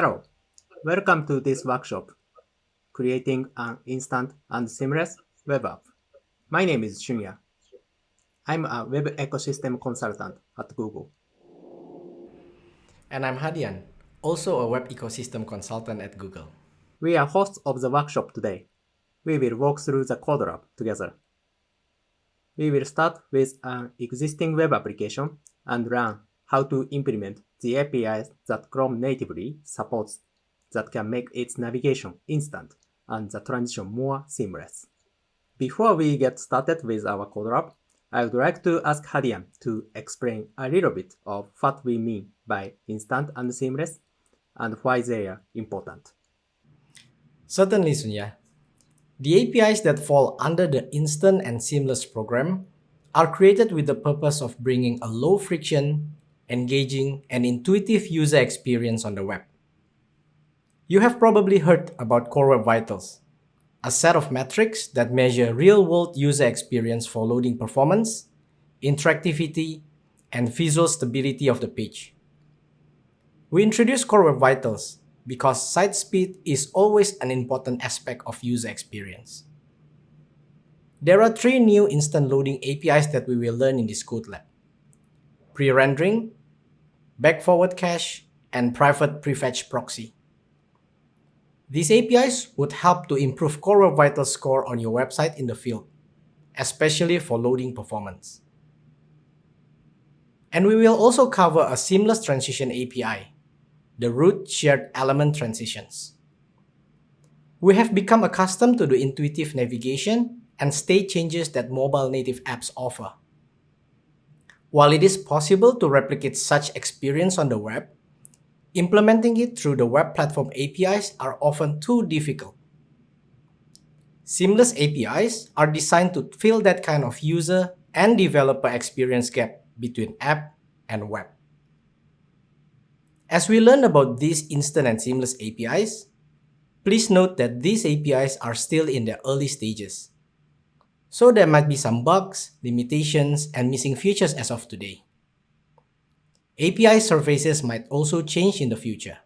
Hello, welcome to this workshop, Creating an Instant and Seamless Web App. My name is Shunya. I'm a web ecosystem consultant at Google. And I'm Hadian, also a web ecosystem consultant at Google. We are hosts of the workshop today. We will walk through the code lab together. We will start with an existing web application and learn how to implement the APIs that Chrome natively supports that can make its navigation instant and the transition more seamless. Before we get started with our code lab, I would like to ask Hadian to explain a little bit of what we mean by instant and seamless and why they are important. Certainly, Sunya. The APIs that fall under the instant and seamless program are created with the purpose of bringing a low friction, engaging, and intuitive user experience on the web. You have probably heard about Core Web Vitals, a set of metrics that measure real-world user experience for loading performance, interactivity, and visual stability of the page. We introduced Core Web Vitals because site speed is always an important aspect of user experience. There are three new instant loading APIs that we will learn in this code lab. Pre-rendering, back-forward cache, and private prefetch proxy. These APIs would help to improve Core Web Vitals score on your website in the field, especially for loading performance. And we will also cover a seamless transition API, the root shared element transitions. We have become accustomed to the intuitive navigation and state changes that mobile native apps offer. While it is possible to replicate such experience on the web, implementing it through the web platform APIs are often too difficult. Seamless APIs are designed to fill that kind of user and developer experience gap between app and web. As we learn about these instant and seamless APIs, please note that these APIs are still in their early stages. So there might be some bugs, limitations, and missing features as of today. API surfaces might also change in the future.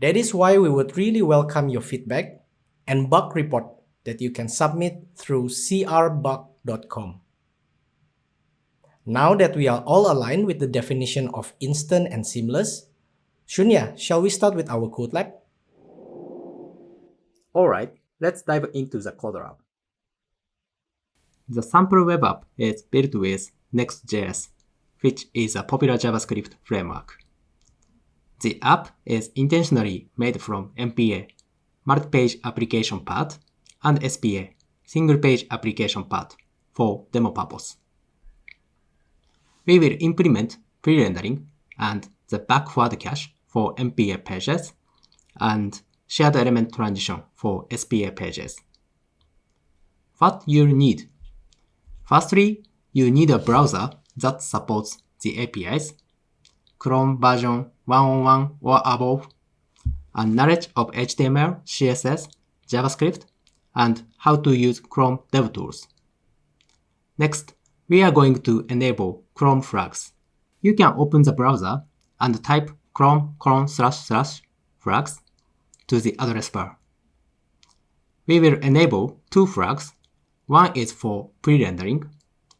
That is why we would really welcome your feedback and bug report that you can submit through crbug.com. Now that we are all aligned with the definition of instant and seamless, Shunya, shall we start with our code lab? Alright, let's dive into the code lab. The sample web app is built with Next.js, which is a popular JavaScript framework. The app is intentionally made from MPA, multi-page application part, and SPA, single-page application part, for demo purpose. We will implement pre-rendering and the back-forward cache for MPA pages and shared element transition for SPA pages. What you'll need Firstly, you need a browser that supports the APIs, Chrome version 101 or above, and knowledge of HTML, CSS, JavaScript, and how to use Chrome DevTools. Next, we are going to enable Chrome flags. You can open the browser and type chrome colon slash slash flags to the address bar. We will enable two flags one is for pre-rendering,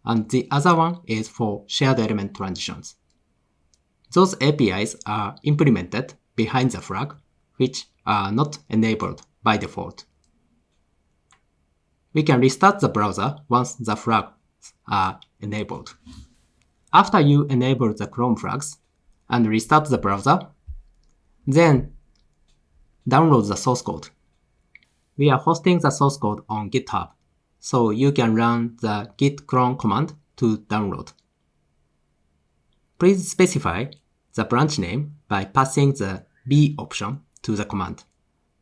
and the other one is for shared element transitions. Those APIs are implemented behind the flag, which are not enabled by default. We can restart the browser once the flags are enabled. After you enable the Chrome flags and restart the browser, then download the source code. We are hosting the source code on GitHub so you can run the git clone command to download. Please specify the branch name by passing the B option to the command.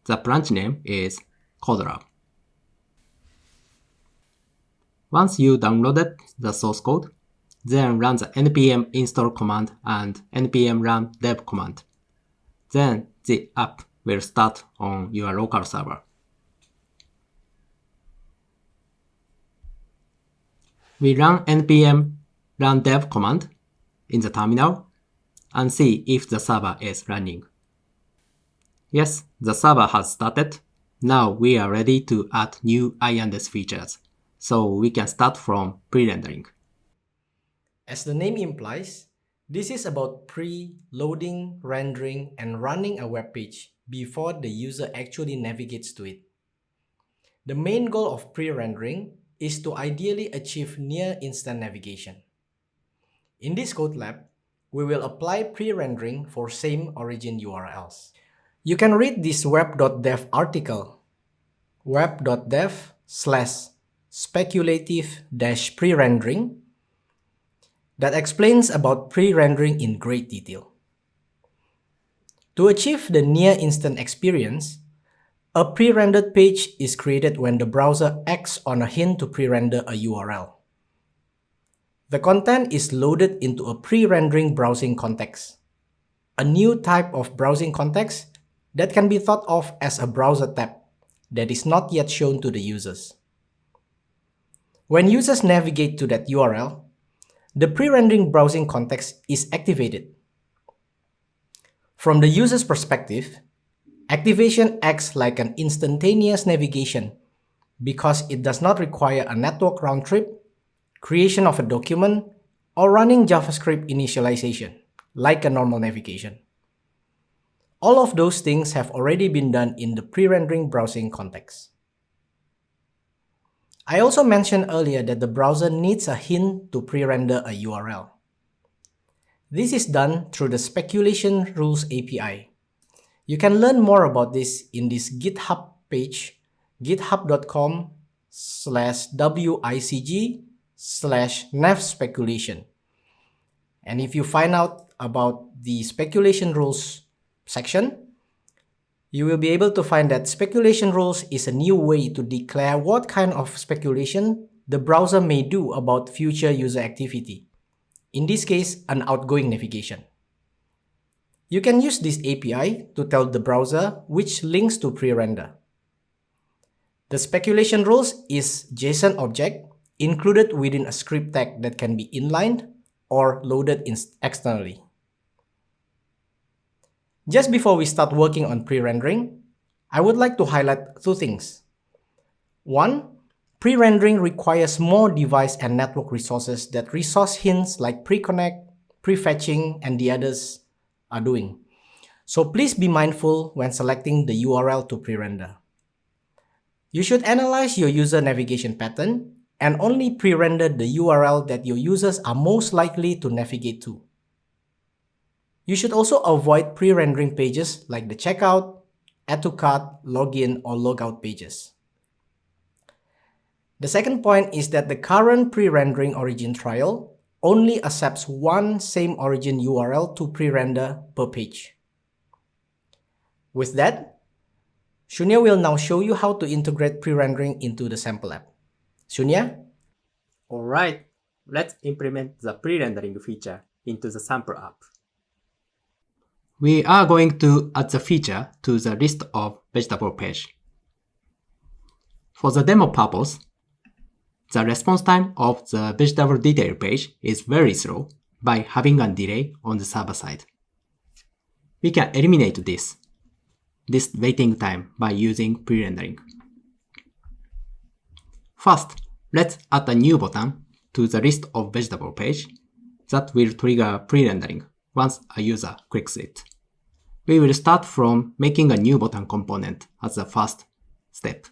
The branch name is CodeLab. Once you downloaded the source code, then run the npm install command and npm run dev command. Then the app will start on your local server. We run npm run dev command in the terminal and see if the server is running. Yes, the server has started. Now we are ready to add new I&S features. So we can start from pre-rendering. As the name implies, this is about pre-loading, rendering, and running a web page before the user actually navigates to it. The main goal of pre-rendering is to ideally achieve near-instant navigation. In this code lab, we will apply pre-rendering for same origin URLs. You can read this web.dev article, web.dev slash speculative dash pre-rendering that explains about pre-rendering in great detail. To achieve the near-instant experience, a pre-rendered page is created when the browser acts on a hint to pre-render a URL. The content is loaded into a pre-rendering browsing context, a new type of browsing context that can be thought of as a browser tab that is not yet shown to the users. When users navigate to that URL, the pre-rendering browsing context is activated. From the user's perspective, activation acts like an instantaneous navigation because it does not require a network round trip, creation of a document, or running JavaScript initialization, like a normal navigation. All of those things have already been done in the pre-rendering browsing context. I also mentioned earlier that the browser needs a hint to pre-render a URL. This is done through the Speculation Rules API. You can learn more about this in this GitHub page, github.com slash wicg slash navspeculation. And if you find out about the speculation rules section, you will be able to find that speculation rules is a new way to declare what kind of speculation the browser may do about future user activity. In this case, an outgoing navigation. You can use this API to tell the browser which links to pre-render. The speculation rules is JSON object included within a script tag that can be inlined or loaded externally. Just before we start working on pre-rendering, I would like to highlight two things. One, pre-rendering requires more device and network resources that resource hints like pre-connect, prefetching, and the others are doing. So please be mindful when selecting the URL to pre-render. You should analyze your user navigation pattern and only pre-render the URL that your users are most likely to navigate to. You should also avoid pre-rendering pages like the checkout, add to cart, login, or logout pages. The second point is that the current pre-rendering origin trial only accepts one same origin URL to pre-render per page. With that, Shunya will now show you how to integrate pre-rendering into the sample app. Shunya? Alright, let's implement the pre-rendering feature into the sample app. We are going to add the feature to the list of vegetable page. For the demo purpose, the response time of the vegetable detail page is very slow by having a delay on the server side. We can eliminate this, this waiting time by using pre-rendering. First, let's add a new button to the list of vegetable page that will trigger pre-rendering once a user clicks it. We will start from making a new button component as the first step.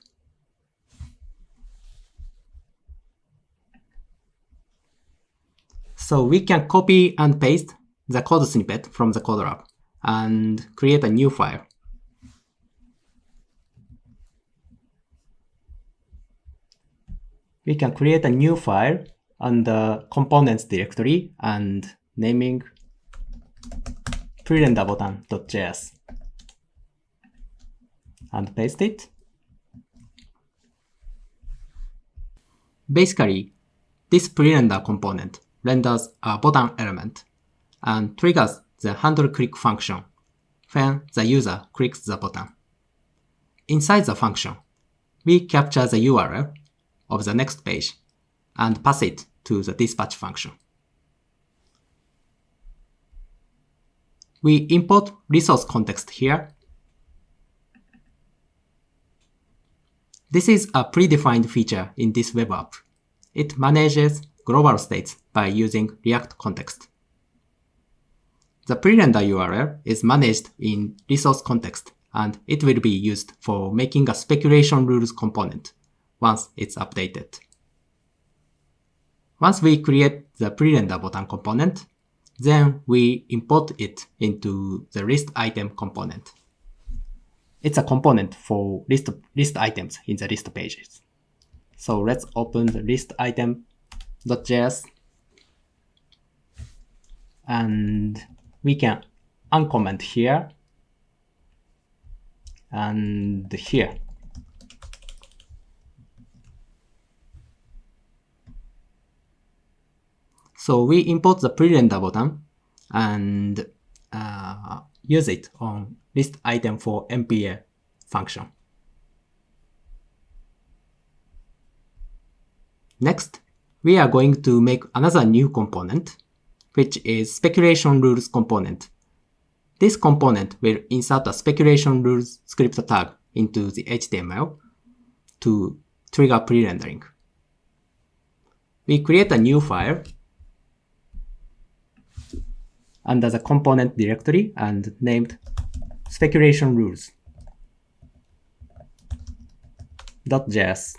So we can copy and paste the code snippet from the code lab and create a new file. We can create a new file on the components directory and naming prerenderbutton.js and paste it. Basically, this prerender component renders a button element and triggers the handle click function when the user clicks the button. Inside the function, we capture the URL of the next page and pass it to the dispatch function. We import resource context here. This is a predefined feature in this web app. It manages global states by using React context. The pre-render URL is managed in resource context, and it will be used for making a speculation rules component once it's updated. Once we create the pre-render button component, then we import it into the list item component. It's a component for list, list items in the list pages. So let's open the list item.js and we can uncomment here and here. So we import the pre-render button and uh, use it on list item for MPA function. Next, we are going to make another new component, which is speculation rules component. This component will insert a speculation rules script tag into the HTML to trigger pre-rendering. We create a new file under the component directory and named speculation rules .js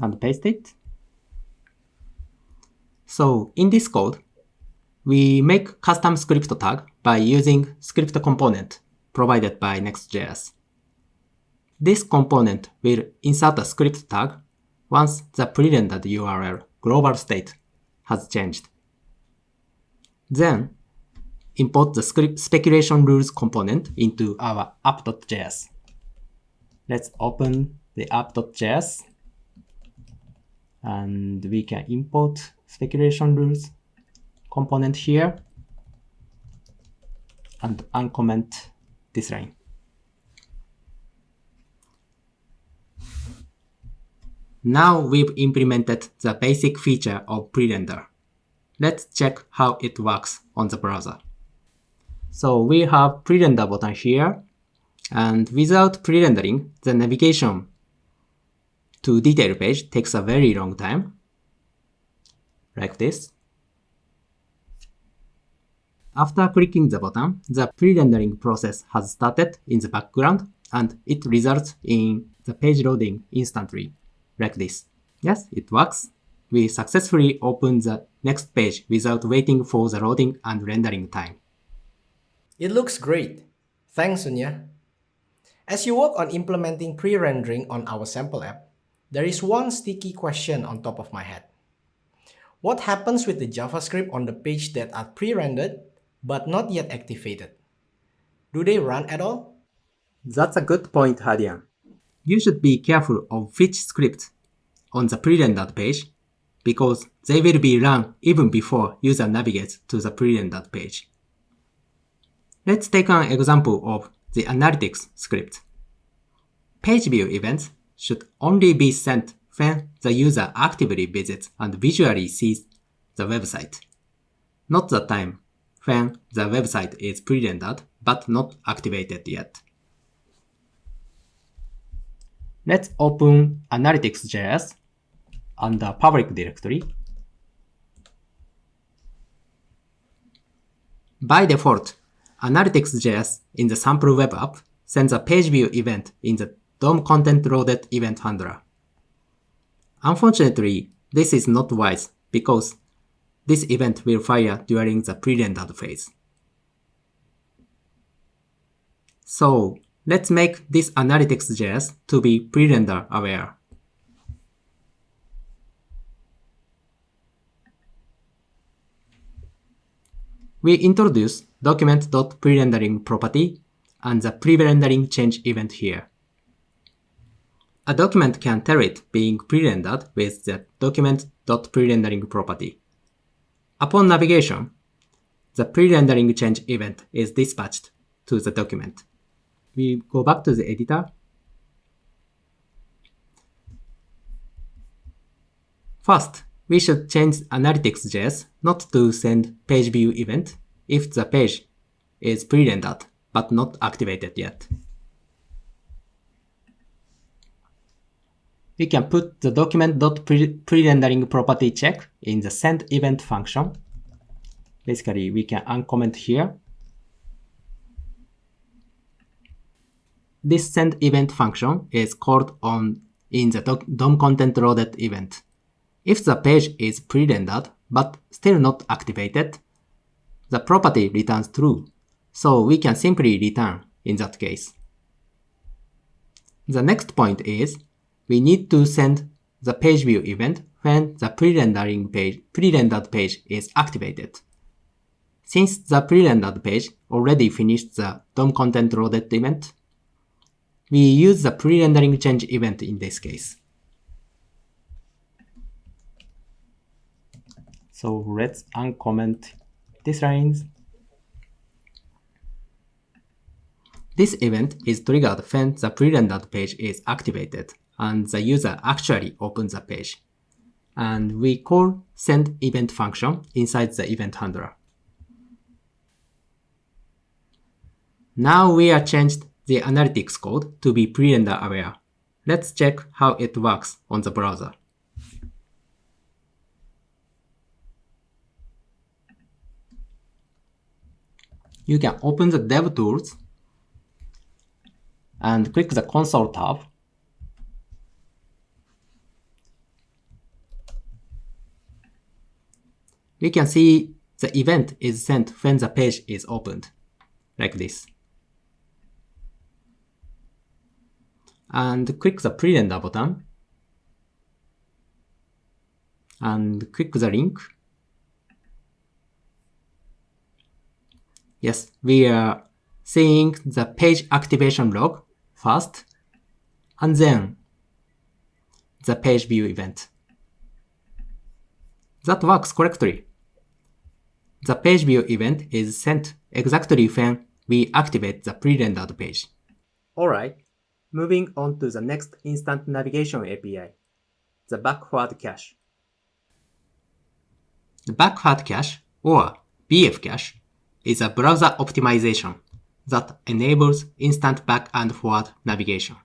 and paste it. So in this code, we make custom script tag by using script component provided by Next.js. This component will insert a script tag once the pre-rendered URL global state has changed. Then import the script speculation rules component into our app.js. Let's open the app.js and we can import speculation rules component here and uncomment this line. Now we've implemented the basic feature of pre-render. Let's check how it works on the browser. So we have pre-render button here, and without pre-rendering, the navigation to detail page takes a very long time, like this. After clicking the button, the pre-rendering process has started in the background and it results in the page loading instantly, like this. Yes, it works. We successfully open the next page without waiting for the loading and rendering time. It looks great. Thanks, Sunya. As you work on implementing pre-rendering on our sample app, there is one sticky question on top of my head. What happens with the JavaScript on the page that are pre-rendered but not yet activated? Do they run at all? That's a good point, Hadian. You should be careful of which script on the pre-rendered page because they will be run even before user navigates to the pre-rendered page. Let's take an example of the analytics script. Page view events should only be sent when the user actively visits and visually sees the website, not the time when the website is pre-rendered but not activated yet. Let's open analytics.js under public directory. By default, Analytics.js in the sample web app sends a page view event in the DOM content loaded event handler. Unfortunately, this is not wise because this event will fire during the pre-rendered phase. So let's make this analytics.js to be pre-render aware. We introduce document.prerendering property and the pre-rendering change event here. A document can tell it being pre-rendered with the document.prerendering property. Upon navigation, the pre-rendering change event is dispatched to the document. We go back to the editor. First, we should change analytics.js not to send page view event if the page is pre-rendered but not activated yet. We can put the document.prerendering property check in the send event function. Basically, we can uncomment here. This send event function is called on in the DOM content loaded event. If the page is pre-rendered but still not activated, the property returns true, so we can simply return in that case. The next point is we need to send the page view event when the pre-rendering page, pre-rendered page is activated. Since the pre-rendered page already finished the DOM content loaded event, we use the pre-rendering change event in this case. So let's uncomment these lines. This event is triggered when the pre-rendered page is activated and the user actually opens the page. And we call send event function inside the event handler. Now we are changed the analytics code to be pre-render aware. Let's check how it works on the browser. You can open the DevTools and click the console tab we can see the event is sent when the page is opened, like this. And click the pre-render button, and click the link. Yes, we are seeing the page activation log first, and then the page view event. That works correctly. The page view event is sent exactly when we activate the pre-rendered page. Alright, moving on to the next instant navigation API, the back-forward cache. The back-forward cache, or BF cache, is a browser optimization that enables instant back and forward navigation.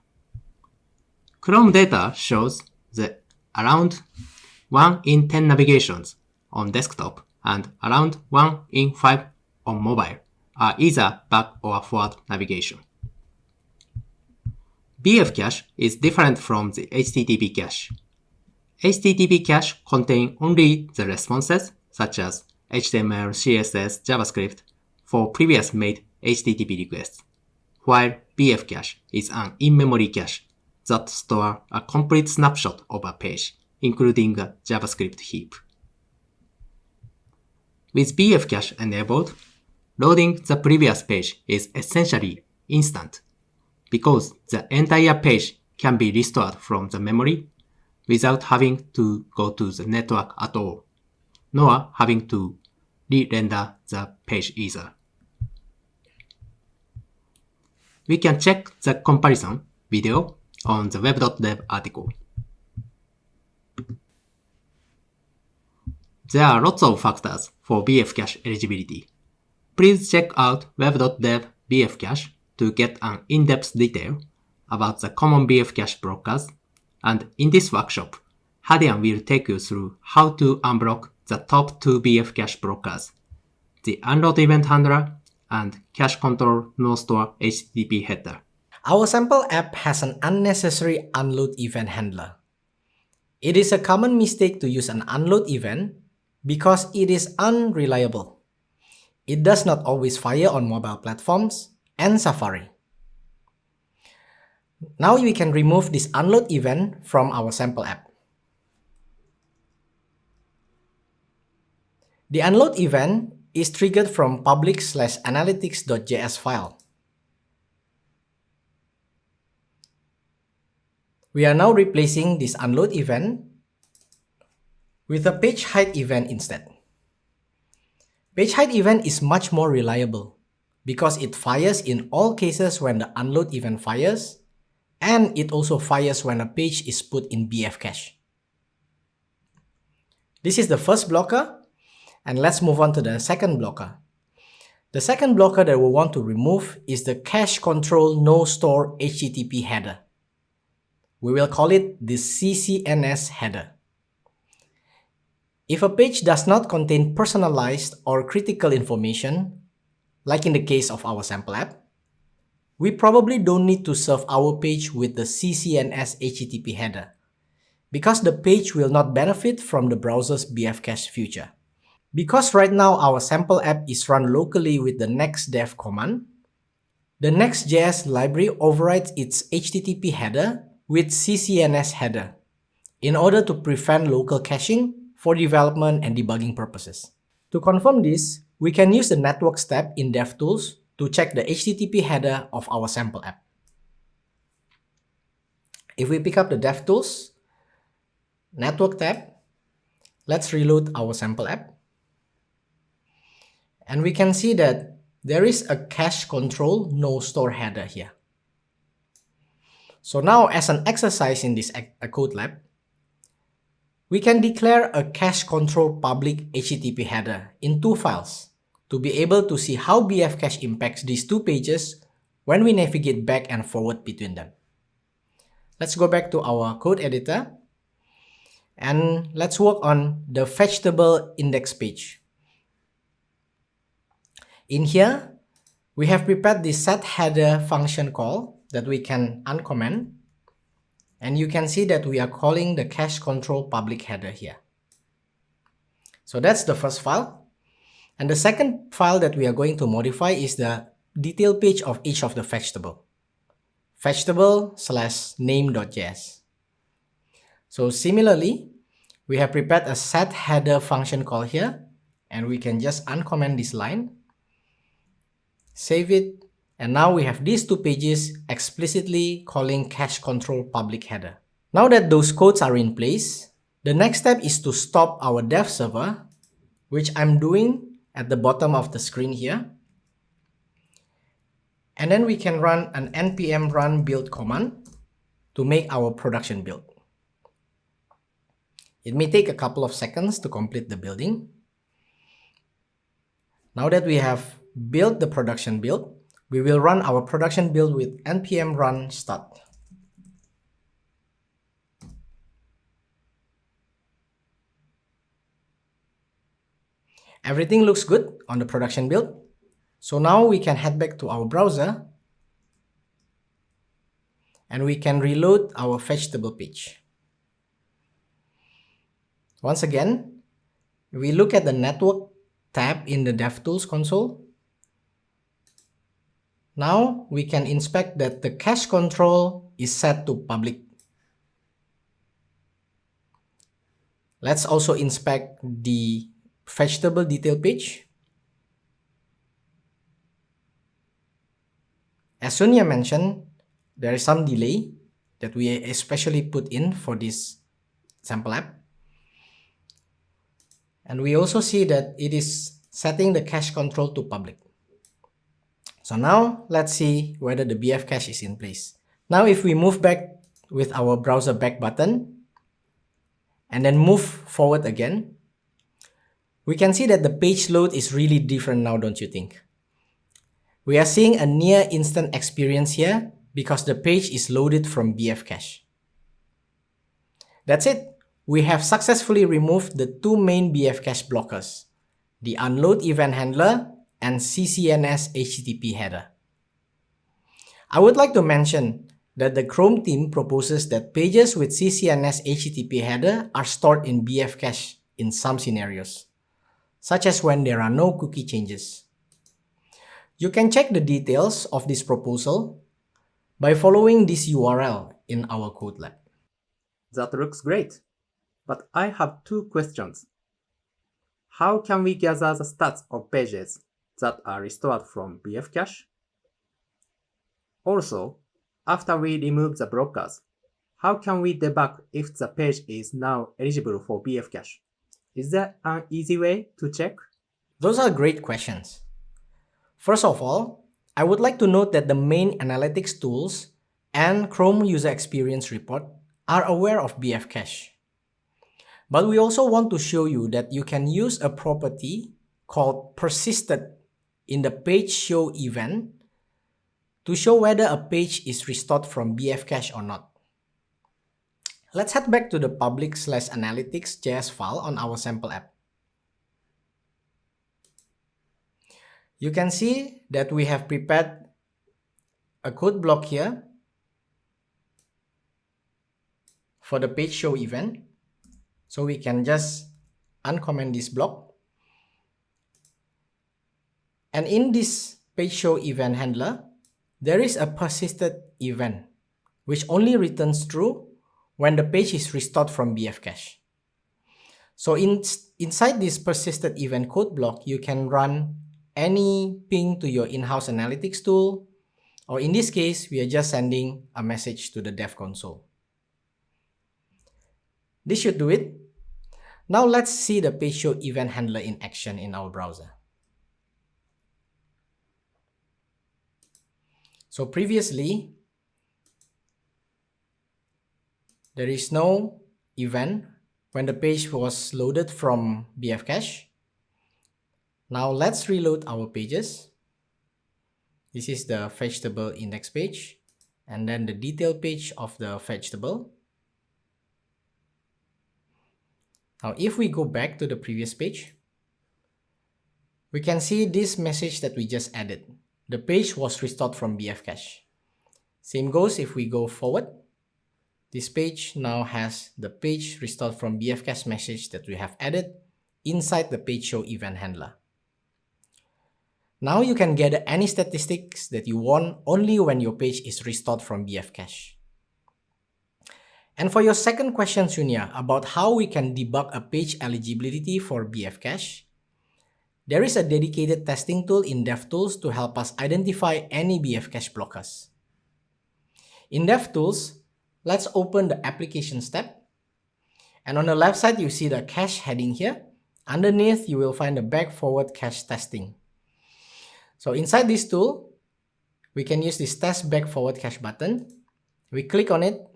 Chrome data shows that around 1 in 10 navigations on desktop and around 1 in 5 on mobile are either back or forward navigation. BF cache is different from the HTTP cache. HTTP cache contain only the responses such as HTML, CSS, JavaScript for previous made HTTP requests, while BF cache is an in-memory cache that store a complete snapshot of a page, including a JavaScript heap. With BF cache enabled, loading the previous page is essentially instant because the entire page can be restored from the memory without having to go to the network at all, nor having to re-render the page either. We can check the comparison video on the web.dev article. There are lots of factors for BF cache eligibility. Please check out web.dev BF cache to get an in-depth detail about the common BF cache blockers, and in this workshop, Hadian will take you through how to unblock the top two BF cache blockers, the unload event handler and cache control no store HTTP header. Our sample app has an unnecessary unload event handler. It is a common mistake to use an unload event because it is unreliable. It does not always fire on mobile platforms and Safari. Now we can remove this unload event from our sample app. The unload event is triggered from public slash analytics.js file. We are now replacing this unload event with a page hide event instead. Page hide event is much more reliable because it fires in all cases when the unload event fires and it also fires when a page is put in BF cache. This is the first blocker and let's move on to the second blocker. The second blocker that we want to remove is the cache control no store HTTP header. We will call it the CCNS header. If a page does not contain personalized or critical information, like in the case of our sample app, we probably don't need to serve our page with the CCNS HTTP header, because the page will not benefit from the browser's bfcache feature. Because right now our sample app is run locally with the nextdev command, the Next.js library overrides its HTTP header with CCNS header in order to prevent local caching for development and debugging purposes. To confirm this, we can use the network tab in DevTools to check the HTTP header of our sample app. If we pick up the DevTools, Network tab, let's reload our sample app. And we can see that there is a cache control no store header here. So now as an exercise in this code lab, we can declare a cache control public HTTP header in two files to be able to see how bfcache impacts these two pages when we navigate back and forward between them. Let's go back to our code editor and let's work on the vegetable index page. In here, we have prepared the set header function call that we can uncomment and you can see that we are calling the cache control public header here. So that's the first file. And the second file that we are going to modify is the detail page of each of the vegetable. Vegetable slash name.js. So similarly, we have prepared a set header function call here, and we can just uncomment this line, save it, and now we have these two pages explicitly calling cache control public header. Now that those codes are in place, the next step is to stop our dev server, which I'm doing at the bottom of the screen here. And then we can run an npm run build command to make our production build. It may take a couple of seconds to complete the building. Now that we have built the production build, we will run our production build with npm run start. Everything looks good on the production build. So now we can head back to our browser and we can reload our vegetable page. Once again, we look at the network tab in the DevTools console now we can inspect that the cache control is set to public. Let's also inspect the vegetable detail page. As Sonia mentioned, there is some delay that we especially put in for this sample app. And we also see that it is setting the cache control to public. So now let's see whether the BF cache is in place. Now if we move back with our browser back button and then move forward again, we can see that the page load is really different now, don't you think? We are seeing a near instant experience here because the page is loaded from BF cache. That's it. We have successfully removed the two main BF cache blockers, the unload event handler and CCNS HTTP header. I would like to mention that the Chrome team proposes that pages with CCNS HTTP header are stored in BF cache in some scenarios, such as when there are no cookie changes. You can check the details of this proposal by following this URL in our code lab. That looks great, but I have two questions. How can we gather the stats of pages that are restored from bfcache. Also, after we remove the blockers, how can we debug if the page is now eligible for bfcache? Is there an easy way to check? Those are great questions. First of all, I would like to note that the main analytics tools and Chrome User Experience Report are aware of bfcache. But we also want to show you that you can use a property called persisted in the page show event to show whether a page is restored from BF cache or not. Let's head back to the public slash analytics JS file on our sample app. You can see that we have prepared a code block here for the page show event. So we can just uncomment this block. And in this page show event handler, there is a persisted event which only returns true when the page is restored from BF cache. So in, inside this persisted event code block, you can run any ping to your in-house analytics tool, or in this case, we are just sending a message to the dev console. This should do it. Now let's see the page show event handler in action in our browser. So previously, there is no event when the page was loaded from BF cache. Now let's reload our pages. This is the vegetable index page and then the detail page of the vegetable. Now if we go back to the previous page, we can see this message that we just added. The page was restored from BF cache. Same goes if we go forward. This page now has the page restored from BF cache message that we have added inside the page show event handler. Now you can gather any statistics that you want only when your page is restored from BF cache. And for your second question, Sunya, about how we can debug a page eligibility for BF cache, there is a dedicated testing tool in DevTools to help us identify any BF cache blockers. In DevTools, let's open the Applications tab. And on the left side, you see the cache heading here. Underneath, you will find the back-forward cache testing. So inside this tool, we can use this test back-forward cache button. We click on it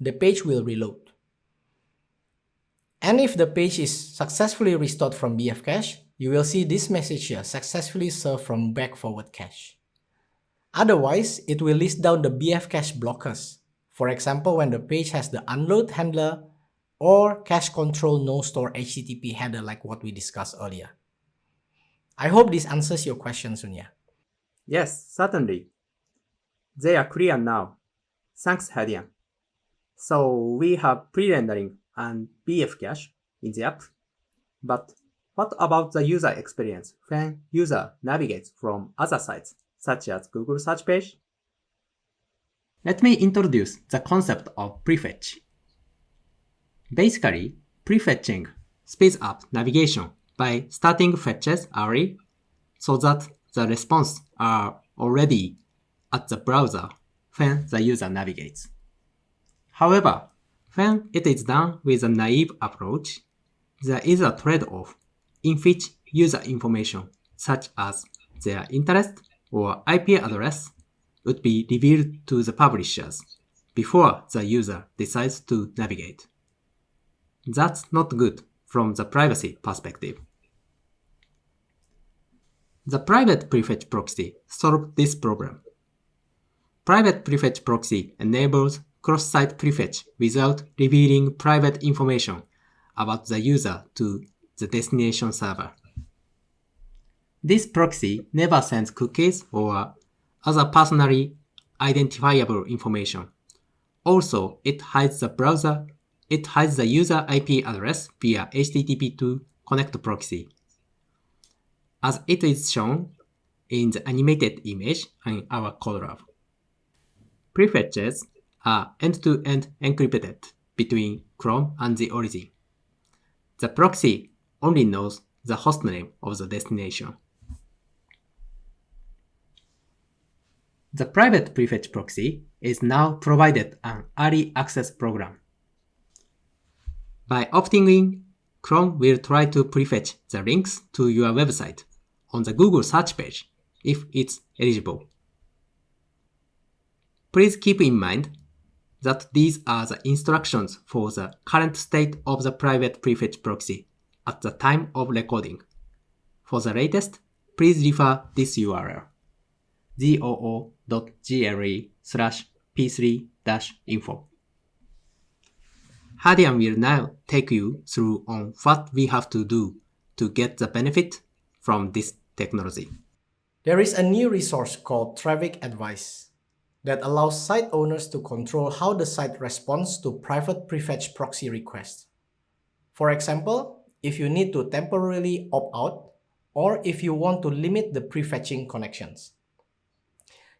the page will reload. And if the page is successfully restored from BF cache, you will see this message here, successfully served from back forward cache. Otherwise, it will list down the BF cache blockers. For example, when the page has the unload handler or cache control no store HTTP header like what we discussed earlier. I hope this answers your question, Sunya. Yes, certainly. They are clear now. Thanks, Hadian. So we have pre-rendering and BF cache in the app. But what about the user experience when user navigates from other sites, such as Google search page? Let me introduce the concept of prefetch. Basically, prefetching speeds up navigation by starting fetches early so that the response are already at the browser when the user navigates. However, when it is done with a naive approach, there is a trade-off in which user information such as their interest or IP address would be revealed to the publishers before the user decides to navigate. That's not good from the privacy perspective. The private prefetch proxy solves this problem. Private prefetch proxy enables cross-site prefetch without revealing private information about the user to the destination server. This proxy never sends cookies or other personally identifiable information. Also, it hides the browser, it hides the user IP address via HTTP to connect proxy. As it is shown in the animated image in our code lab. Prefetches are end-to-end encrypted between Chrome and the origin. The proxy only knows the hostname of the destination. The private prefetch proxy is now provided an early access program. By opting in, Chrome will try to prefetch the links to your website on the Google search page if it's eligible. Please keep in mind that these are the instructions for the current state of the private prefetch proxy at the time of recording. For the latest, please refer this URL goo.gle slash p3-info. Hadian will now take you through on what we have to do to get the benefit from this technology. There is a new resource called Traffic Advice that allows site owners to control how the site responds to private prefetch proxy requests. For example, if you need to temporarily opt out or if you want to limit the prefetching connections.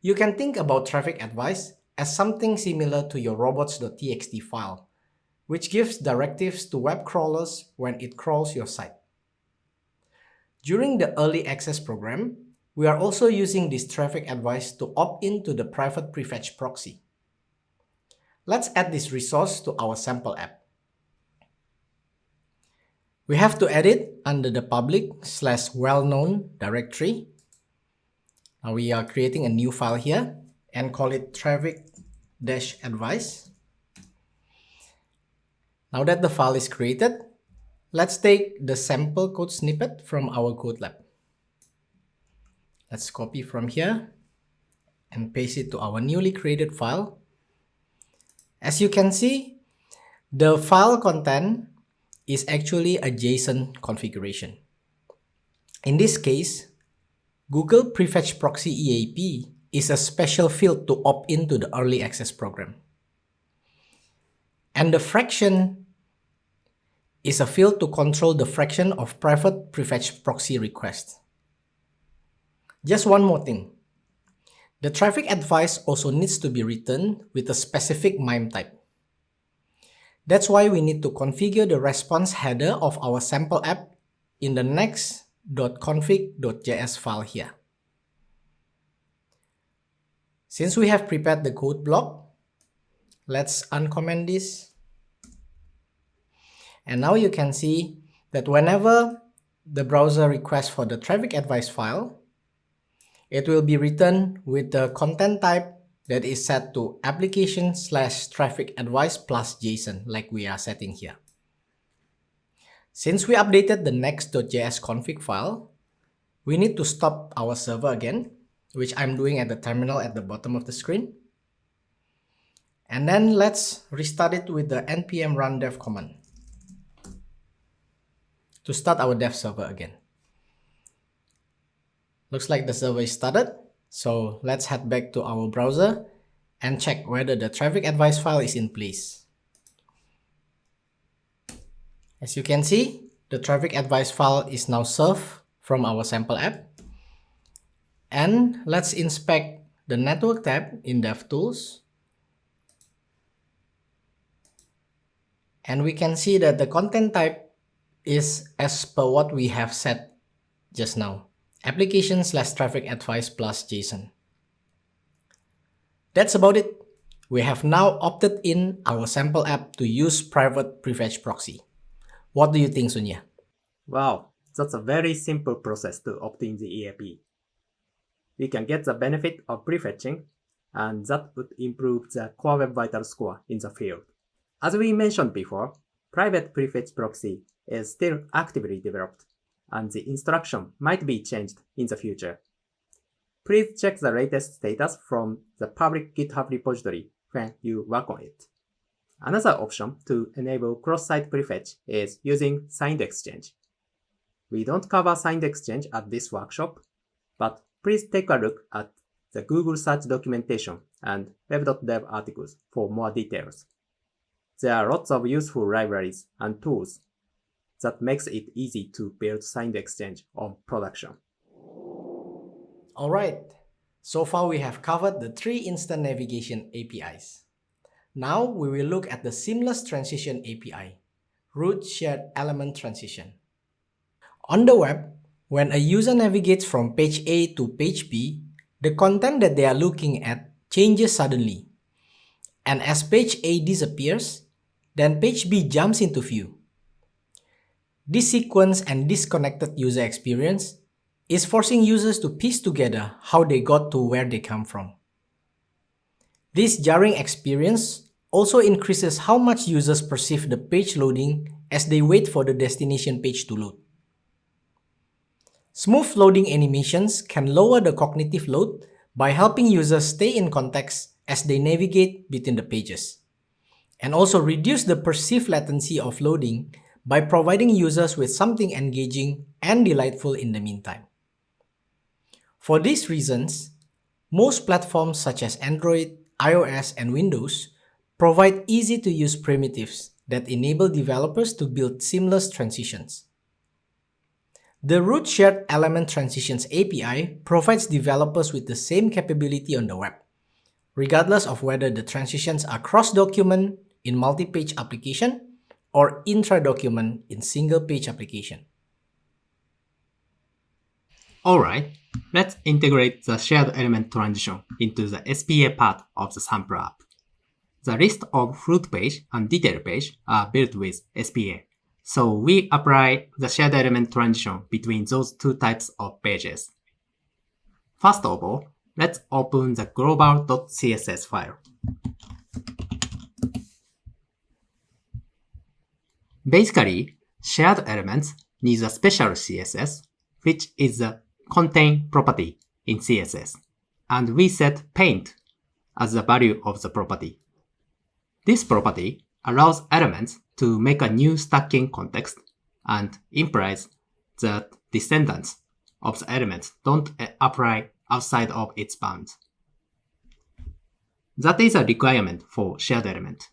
You can think about Traffic Advice as something similar to your robots.txt file which gives directives to web crawlers when it crawls your site. During the early access program, we are also using this traffic advice to opt in to the private prefetch proxy. Let's add this resource to our sample app. We have to edit under the public slash well-known directory. Now we are creating a new file here and call it traffic-advice. Now that the file is created, let's take the sample code snippet from our code lab. Let's copy from here and paste it to our newly created file. As you can see, the file content is actually a JSON configuration. In this case, Google Prefetch Proxy EAP is a special field to opt into the early access program. And the fraction is a field to control the fraction of private prefetch proxy requests. Just one more thing. The traffic advice also needs to be written with a specific MIME type. That's why we need to configure the response header of our sample app in the next.config.js file here. Since we have prepared the code block, let's uncomment this and now you can see that whenever the browser requests for the traffic advice file, it will be written with the content type that is set to application slash traffic advice plus JSON like we are setting here. Since we updated the next.js config file, we need to stop our server again, which I'm doing at the terminal at the bottom of the screen. And then let's restart it with the npm run dev command to start our dev server again. Looks like the server is started, so let's head back to our browser and check whether the traffic advice file is in place. As you can see, the traffic advice file is now served from our sample app. And let's inspect the network tab in DevTools. And we can see that the content type is as per what we have set just now. Application slash traffic advice plus JSON. That's about it. We have now opted in our sample app to use private prefetch proxy. What do you think, Sunya? Wow, that's a very simple process to opt in the EAP. We can get the benefit of prefetching, and that would improve the Core Web Vital score in the field. As we mentioned before, private prefetch proxy is still actively developed, and the instruction might be changed in the future. Please check the latest status from the public GitHub repository when you work on it. Another option to enable cross-site prefetch is using signed exchange. We don't cover signed exchange at this workshop, but please take a look at the Google search documentation and web.dev articles for more details. There are lots of useful libraries and tools that makes it easy to build signed exchange on production. Alright, so far we have covered the three instant navigation APIs. Now we will look at the seamless transition API, root shared element transition. On the web, when a user navigates from page A to page B, the content that they are looking at changes suddenly. And as page A disappears, then page B jumps into view. This sequence and disconnected user experience is forcing users to piece together how they got to where they come from. This jarring experience also increases how much users perceive the page loading as they wait for the destination page to load. Smooth loading animations can lower the cognitive load by helping users stay in context as they navigate between the pages. and also reduce the perceived latency of loading by providing users with something engaging and delightful in the meantime. For these reasons, most platforms such as Android, iOS, and Windows provide easy-to-use primitives that enable developers to build seamless transitions. The root shared element transitions API provides developers with the same capability on the web, regardless of whether the transitions are cross-document in multi-page application or intra-document in single-page application. Alright, let's integrate the shared element transition into the SPA part of the sample app. The list of fruit page and detail page are built with SPA. So we apply the shared element transition between those two types of pages. First of all, let's open the global.css file. Basically, shared elements need a special CSS, which is the contain property in CSS, and we set paint as the value of the property. This property allows elements to make a new stacking context and implies that descendants of the elements don't apply outside of its bounds. That is a requirement for shared element.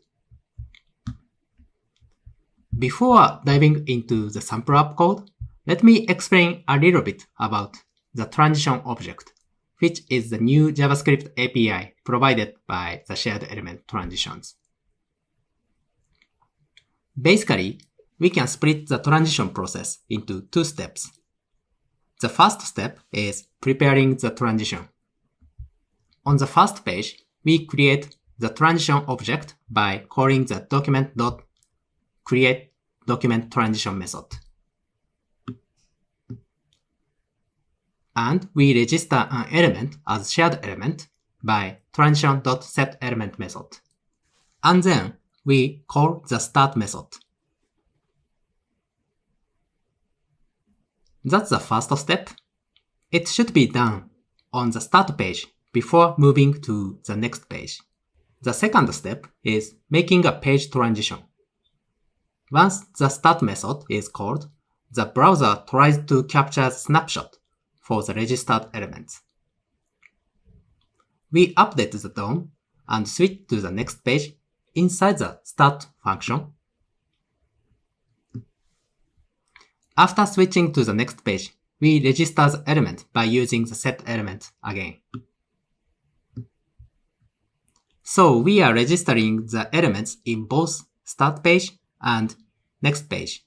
Before diving into the sample app code, let me explain a little bit about the transition object, which is the new JavaScript API provided by the shared element transitions. Basically, we can split the transition process into two steps. The first step is preparing the transition. On the first page, we create the transition object by calling the document.transition create document transition method. And we register an element as shared element by transition.setElement method. And then we call the start method. That's the first step. It should be done on the start page before moving to the next page. The second step is making a page transition. Once the start method is called, the browser tries to capture snapshot for the registered elements. We update the DOM and switch to the next page inside the start function. After switching to the next page, we register the element by using the set element again. So we are registering the elements in both start page and next page.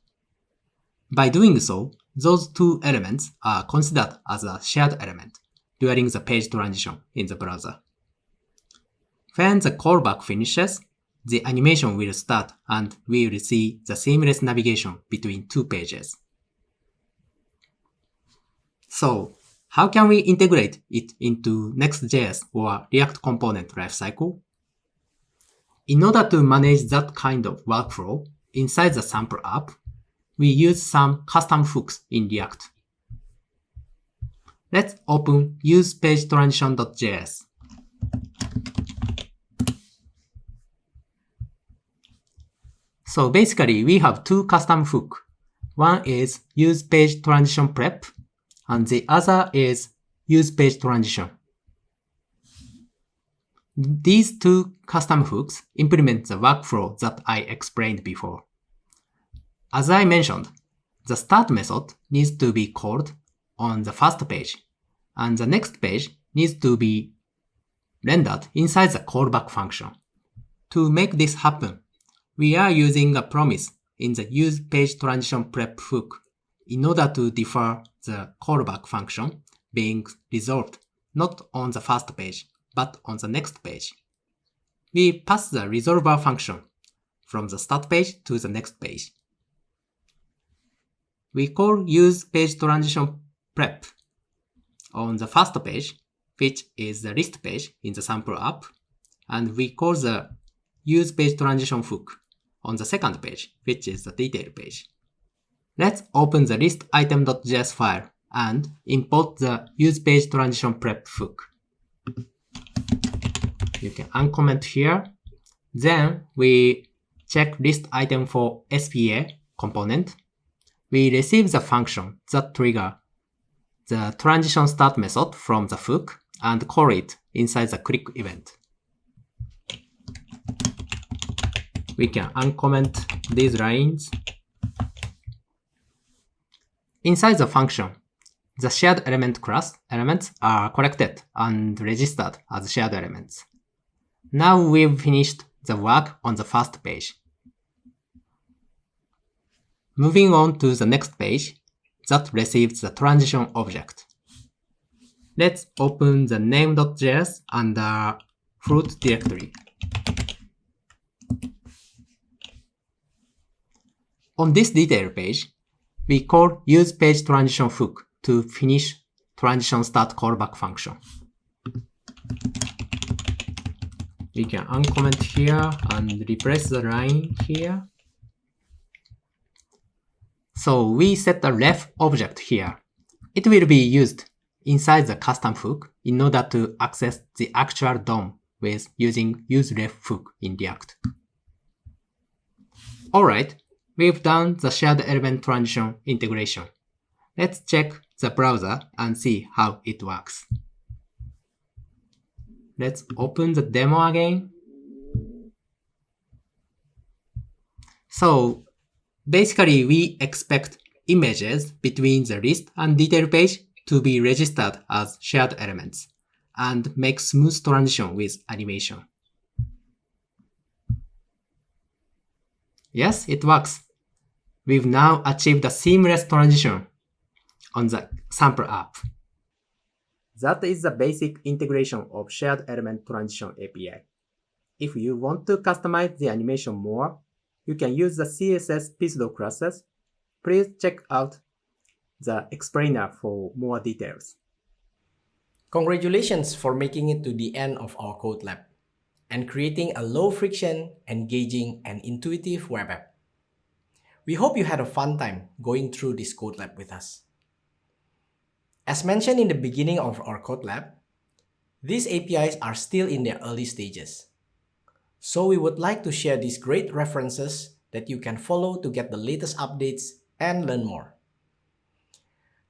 By doing so, those two elements are considered as a shared element during the page transition in the browser. When the callback finishes, the animation will start and we will see the seamless navigation between two pages. So, how can we integrate it into Next.js or React component lifecycle? In order to manage that kind of workflow, inside the sample app, we use some custom hooks in React. Let's open usePageTransition.js. So basically, we have two custom hook. One is use page transition prep, and the other is use page transition. These two custom hooks implement the workflow that I explained before. As I mentioned, the start method needs to be called on the first page, and the next page needs to be rendered inside the callback function. To make this happen, we are using a promise in the use page transition prep hook in order to defer the callback function being resolved not on the first page, but on the next page. We pass the resolver function from the start page to the next page. We call use page transition prep on the first page, which is the list page in the sample app, and we call the use page transition hook on the second page, which is the detail page. Let's open the list item.js file and import the use page transition prep hook. You can uncomment here. Then we check list item for SPA component, we receive the function that trigger the transition start method from the hook and call it inside the click event. We can uncomment these lines. Inside the function, the shared element class elements are collected and registered as shared elements. Now we've finished the work on the first page. Moving on to the next page that receives the transition object. Let's open the name.js under fruit directory. On this detail page, we call use page transition hook to finish transition start callback function. We can uncomment here and replace the line here. So we set the ref object here. It will be used inside the custom hook in order to access the actual DOM with using useRefHook in React. Alright, we've done the shared element transition integration. Let's check the browser and see how it works. Let's open the demo again. So basically we expect images between the list and detail page to be registered as shared elements and make smooth transition with animation. Yes, it works. We've now achieved a seamless transition on the sample app. That is the basic integration of shared element transition API. If you want to customize the animation more, you can use the CSS Pseudo classes. Please check out the explainer for more details. Congratulations for making it to the end of our code lab and creating a low friction, engaging, and intuitive web app. We hope you had a fun time going through this code lab with us. As mentioned in the beginning of our code lab, these APIs are still in their early stages. So we would like to share these great references that you can follow to get the latest updates and learn more.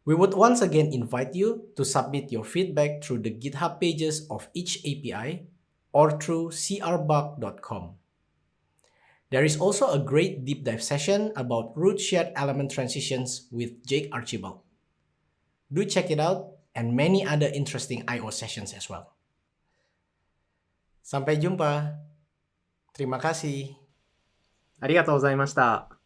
We would once again invite you to submit your feedback through the GitHub pages of each API or through crbug.com. There is also a great deep dive session about root shared element transitions with Jake Archibald. Do check it out and many other interesting I.O. sessions as well. Sampai jumpa. Terima kasih. ありがとうございました。